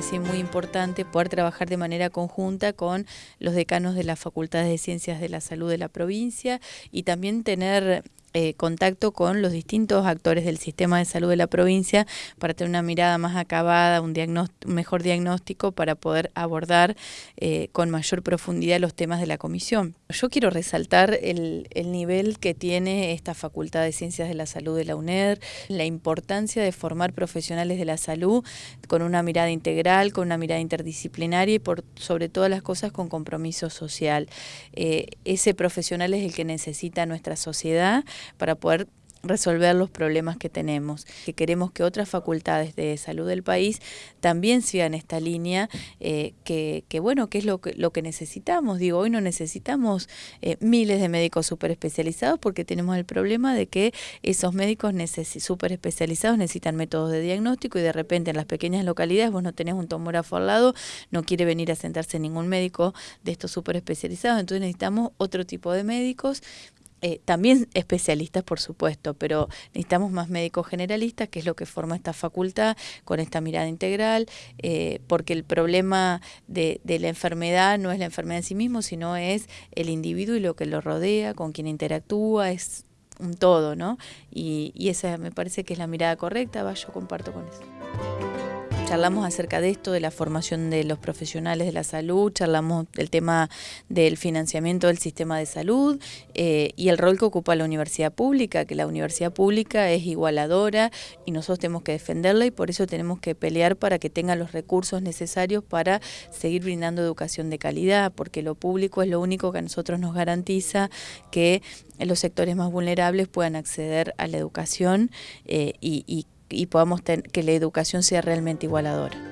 parece muy importante poder trabajar de manera conjunta con los decanos de las facultades de ciencias de la salud de la provincia y también tener eh, contacto con los distintos actores del sistema de salud de la provincia para tener una mirada más acabada, un, mejor diagnóstico para poder abordar eh, con mayor profundidad los temas de la comisión. Yo quiero resaltar el, el, nivel que tiene esta Facultad de Ciencias de la Salud de la UNED, la importancia de formar profesionales de la salud con una mirada integral, con una mirada interdisciplinaria y por sobre todas las cosas con compromiso social. Eh, ese profesional es el que necesita nuestra sociedad para poder resolver los problemas que tenemos, que queremos que otras facultades de salud del país también sigan esta línea, eh, que, bueno, que es lo que, lo que necesitamos. Digo, hoy no necesitamos eh, miles de médicos super especializados porque tenemos el problema de que esos médicos super especializados necesitan métodos de diagnóstico y de repente en las pequeñas localidades vos no tenés un tomógrafo al lado, no quiere venir a sentarse ningún médico de estos super especializados, entonces necesitamos otro tipo de médicos eh, también especialistas, por supuesto, pero necesitamos más médicos generalistas, que es lo que forma esta facultad, con esta mirada integral, eh, porque el problema de, la enfermedad no es la enfermedad en sí mismo, sino es el individuo y lo que lo rodea, con quien interactúa, es un todo, ¿no? Y, y esa me parece que es la mirada correcta, va, yo comparto con eso charlamos acerca de esto, de la formación de los profesionales de la salud, charlamos del tema del financiamiento del sistema de salud eh, y el rol que ocupa la universidad pública, que la universidad pública es igualadora y nosotros tenemos que defenderla y por eso tenemos que pelear para que tenga los recursos necesarios para seguir brindando educación de calidad, porque lo público es lo único que a nosotros nos garantiza que los sectores más vulnerables puedan acceder a la educación eh, y, y y podamos que la educación sea realmente igualadora.